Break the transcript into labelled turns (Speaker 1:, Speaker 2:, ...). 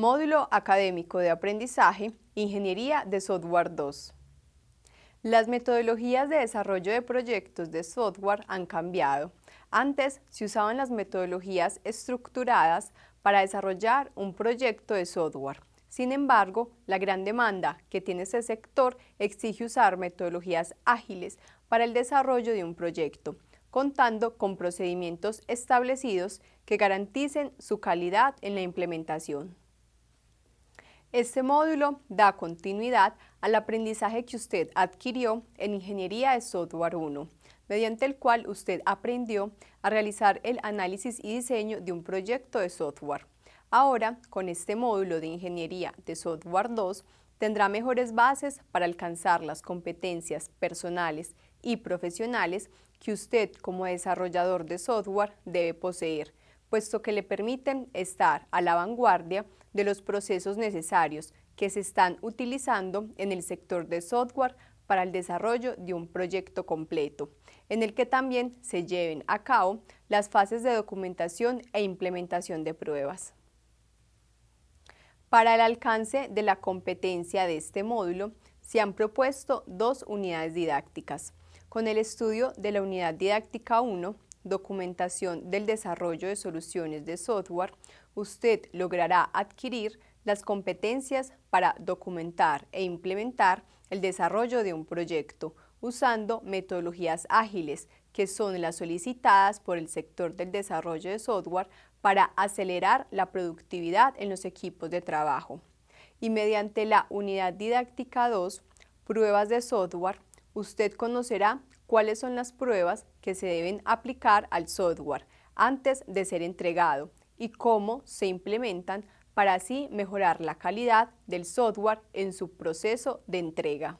Speaker 1: Módulo Académico de Aprendizaje, Ingeniería de Software 2. Las metodologías de desarrollo de proyectos de software han cambiado. Antes se usaban las metodologías estructuradas para desarrollar un proyecto de software. Sin embargo, la gran demanda que tiene este sector exige usar metodologías ágiles para el desarrollo de un proyecto, contando con procedimientos establecidos que garanticen su calidad en la implementación. Este módulo da continuidad al aprendizaje que usted adquirió en Ingeniería de Software 1, mediante el cual usted aprendió a realizar el análisis y diseño de un proyecto de software. Ahora, con este módulo de Ingeniería de Software 2, tendrá mejores bases para alcanzar las competencias personales y profesionales que usted como desarrollador de software debe poseer, puesto que le permiten estar a la vanguardia de los procesos necesarios que se están utilizando en el sector de software para el desarrollo de un proyecto completo, en el que también se lleven a cabo las fases de documentación e implementación de pruebas. Para el alcance de la competencia de este módulo, se han propuesto dos unidades didácticas. Con el estudio de la unidad didáctica 1, documentación del desarrollo de soluciones de software, usted logrará adquirir las competencias para documentar e implementar el desarrollo de un proyecto usando metodologías ágiles que son las solicitadas por el sector del desarrollo de software para acelerar la productividad en los equipos de trabajo. Y mediante la unidad didáctica 2, pruebas de software, usted conocerá cuáles son las pruebas que se deben aplicar al software antes de ser entregado y cómo se implementan para así mejorar la calidad del software en su proceso de entrega.